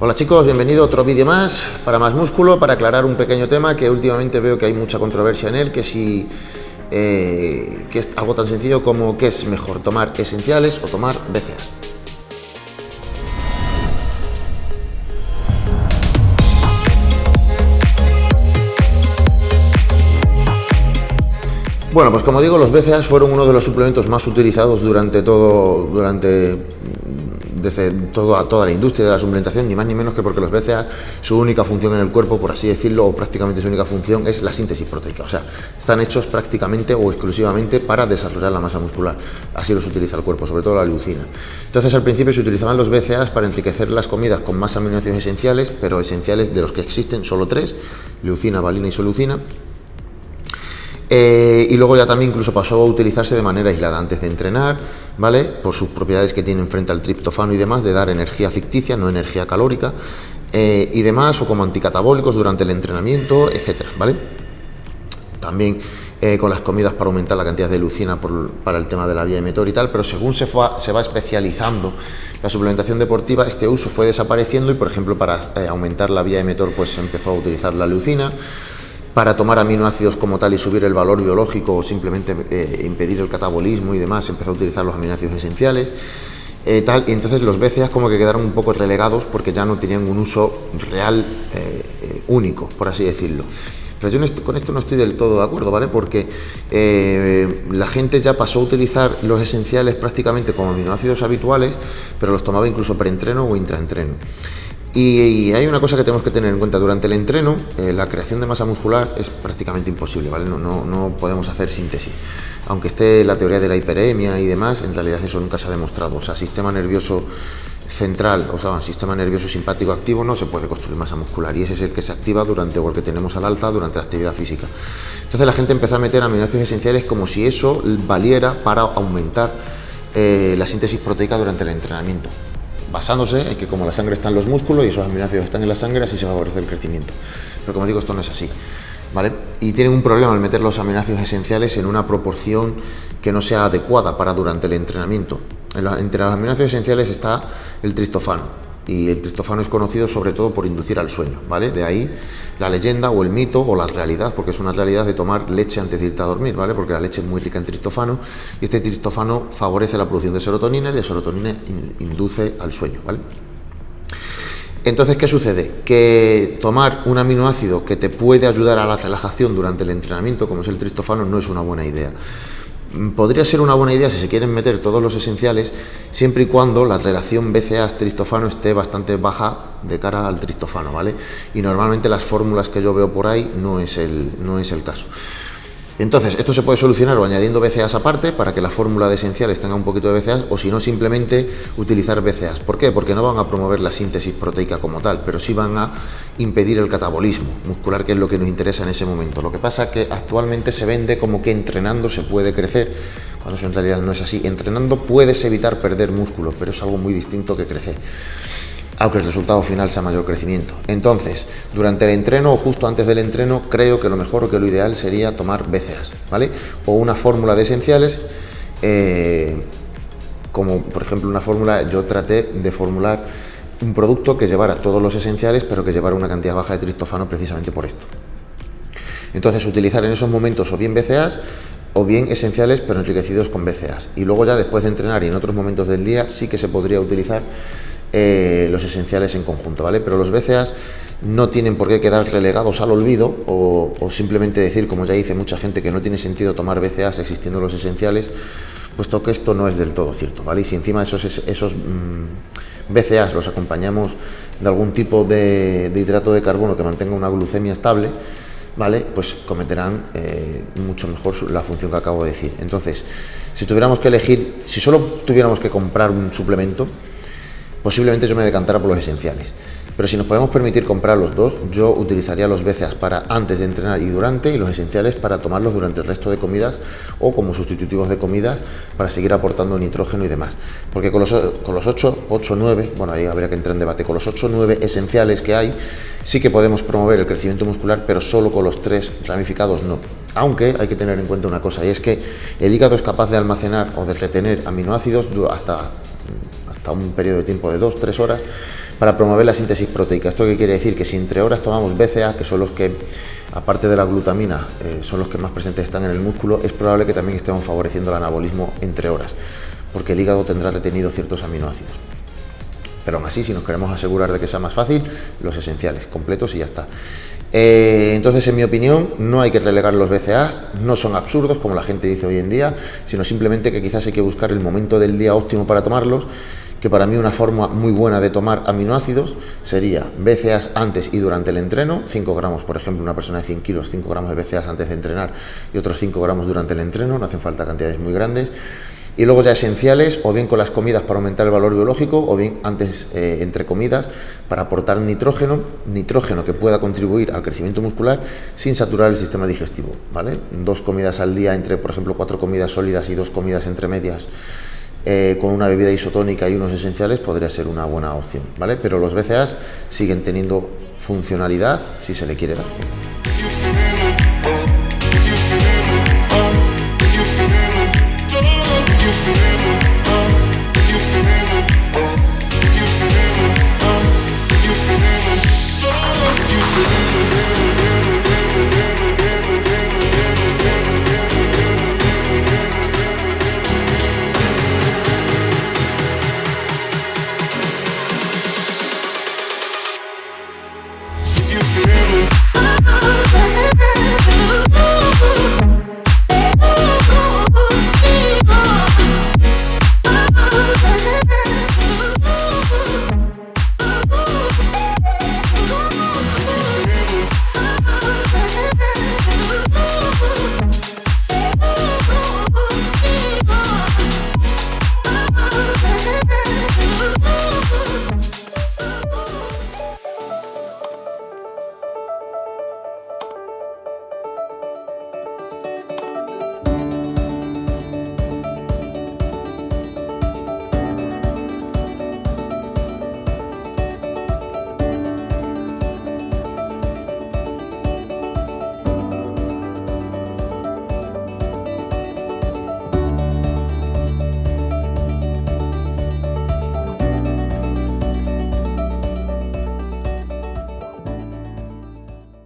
Hola chicos, bienvenido a otro vídeo más para más músculo, para aclarar un pequeño tema que últimamente veo que hay mucha controversia en él, que si eh, que es algo tan sencillo como que es mejor tomar esenciales o tomar BCAAs. Bueno, pues como digo, los BCAAs fueron uno de los suplementos más utilizados durante todo, durante desde toda, toda la industria de la suplementación, ni más ni menos que porque los BCA, su única función en el cuerpo, por así decirlo, o prácticamente su única función es la síntesis proteica. O sea, están hechos prácticamente o exclusivamente para desarrollar la masa muscular. Así los utiliza el cuerpo, sobre todo la leucina. Entonces, al principio se utilizaban los BCAAs para enriquecer las comidas con más aminoácidos esenciales, pero esenciales de los que existen solo tres, leucina, valina y solucina eh, y luego ya también incluso pasó a utilizarse de manera aislada antes de entrenar, ¿vale? Por sus propiedades que tienen frente al triptofano y demás, de dar energía ficticia, no energía calórica, eh, y demás, o como anticatabólicos durante el entrenamiento, etcétera, ¿vale? También eh, con las comidas para aumentar la cantidad de leucina para el tema de la vía emetor y tal, pero según se va especializando la suplementación deportiva, este uso fue desapareciendo y, por ejemplo, para aumentar la vía emetor, pues se empezó a utilizar la leucina, para tomar aminoácidos como tal y subir el valor biológico o simplemente eh, impedir el catabolismo y demás, empezó a utilizar los aminoácidos esenciales. Eh, tal, y entonces los BCAAs como que quedaron un poco relegados porque ya no tenían un uso real eh, único, por así decirlo. Pero yo con esto no estoy del todo de acuerdo, ¿vale? Porque la gente ya pasó a utilizar los esenciales prácticamente como aminoácidos habituales, pero los tomaba incluso preentreno o intraentreno. Y, hay una cosa que tenemos que tener en cuenta durante el entreno, eh, la creación de masa muscular es prácticamente imposible, no, podemos hacer síntesis. Aunque esté la teoría de la hiperemia y demás, en realidad eso nunca se ha demostrado. O sea, sistema nervioso central, o sea, sistema nervioso simpático activo no se puede construir masa muscular y ese es el que se activa durante o el que tenemos al alza durante la actividad física. Entonces la gente empezó a meter aminoácidos esenciales como si eso valiera para aumentar eh, la síntesis proteica durante el entrenamiento basándose en que como la sangre está en los músculos y esos aminoácidos están en la sangre, así se favorece el crecimiento. Pero como digo, esto no es así. ¿Vale? Y tienen un problema al meter los aminoácidos esenciales en una proporción que no sea adecuada para durante el entrenamiento. Entre los aminoácidos esenciales está el triptofano, y el triptofano es conocido sobre todo por inducir al sueño, ¿vale? De ahí la leyenda o el mito o la realidad, porque es una realidad de tomar leche antes de irte a dormir, ¿vale? Porque la leche es muy rica en triptofano y este triptofano favorece la producción de serotonina y la serotonina induce al sueño, ¿vale? Entonces, ¿qué sucede? Que tomar un aminoácido que te puede ayudar a la relajación durante el entrenamiento, como es el triptofano, no es una buena idea. Podría ser una buena idea si se quieren meter todos los esenciales, siempre y cuando la relación BCA-triptofano esté bastante baja de cara al triptofano, ¿vale? Y normalmente las fórmulas que yo veo por ahí no es el, no es el caso. Entonces, esto se puede solucionar o añadiendo BCAAs aparte para que la fórmula de esenciales tenga un poquito de BCAAs o si no simplemente utilizar BCAAs. ¿Por qué? Porque no van a promover la síntesis proteica como tal, pero sí van a impedir el catabolismo muscular, que es lo que nos interesa en ese momento. Lo que pasa es que actualmente se vende como que entrenando se puede crecer, cuando eso en realidad no es así. Entrenando puedes evitar perder músculo, pero es algo muy distinto que crecer aunque el resultado final sea mayor crecimiento. Entonces, durante el entreno o justo antes del entreno, creo que lo mejor o que lo ideal sería tomar BCAAs, ¿vale? O una fórmula de esenciales, eh, como por ejemplo una fórmula, yo traté de formular un producto que llevara todos los esenciales, pero que llevara una cantidad baja de triptofano precisamente por esto. Entonces, utilizar en esos momentos o bien BCAAs o bien esenciales pero enriquecidos con BCAAs. Y luego ya después de entrenar y en otros momentos del día sí que se podría utilizar eh, los esenciales en conjunto, ¿vale? Pero los BCAs no tienen por qué quedar relegados al olvido o, simplemente decir, como ya dice mucha gente, que no tiene sentido tomar BCAs existiendo los esenciales, puesto que esto no es del todo cierto, ¿vale? Y si encima esos, esos mm, BCAs los acompañamos de algún tipo de, hidrato de carbono que mantenga una glucemia estable, ¿vale? Pues cometerán eh, mucho mejor la función que acabo de decir. Entonces, si tuviéramos que elegir, si solo tuviéramos que comprar un suplemento, posiblemente yo me decantara por los esenciales. Pero si nos podemos permitir comprar los dos, yo utilizaría los BCAAs para antes de entrenar y durante, y los esenciales para tomarlos durante el resto de comidas o como sustitutivos de comidas para seguir aportando nitrógeno y demás. Porque con los, con los 8, 8, 9, bueno, ahí habría que entrar en debate, con los 8, 9 esenciales que hay, sí que podemos promover el crecimiento muscular, pero solo con los tres ramificados no. Aunque hay que tener en cuenta una cosa, y es que el hígado es capaz de almacenar o de retener aminoácidos hasta un periodo de tiempo de 2-3 horas, para promover la síntesis proteica. ¿Esto qué quiere decir? Que si entre horas tomamos BCA, que son los que, aparte de la glutamina, eh, son los que más presentes están en el músculo, es probable que también estemos favoreciendo el anabolismo entre horas, porque el hígado tendrá retenido ciertos aminoácidos. Pero aún así, si nos queremos asegurar de que sea más fácil, los esenciales, completos y ya está. Eh, entonces, en mi opinión, no hay que relegar los BCAAs, no son absurdos como la gente dice hoy en día, sino simplemente que quizás hay que buscar el momento del día óptimo para tomarlos, que para mí una forma muy buena de tomar aminoácidos sería BCAAs antes y durante el entreno, 5 gramos, por ejemplo, una persona de 100 kilos, 5 gramos de BCAAs antes de entrenar y otros 5 gramos durante el entreno, no hacen falta cantidades muy grandes. Y luego ya esenciales, o bien con las comidas para aumentar el valor biológico, o bien antes eh, entre comidas para aportar nitrógeno, nitrógeno que pueda contribuir al crecimiento muscular sin saturar el sistema digestivo, ¿vale? Dos comidas al día entre, por ejemplo, cuatro comidas sólidas y dos comidas entre medias eh, con una bebida isotónica y unos esenciales podría ser una buena opción, ¿vale? Pero los BCAAs siguen teniendo funcionalidad si se le quiere dar.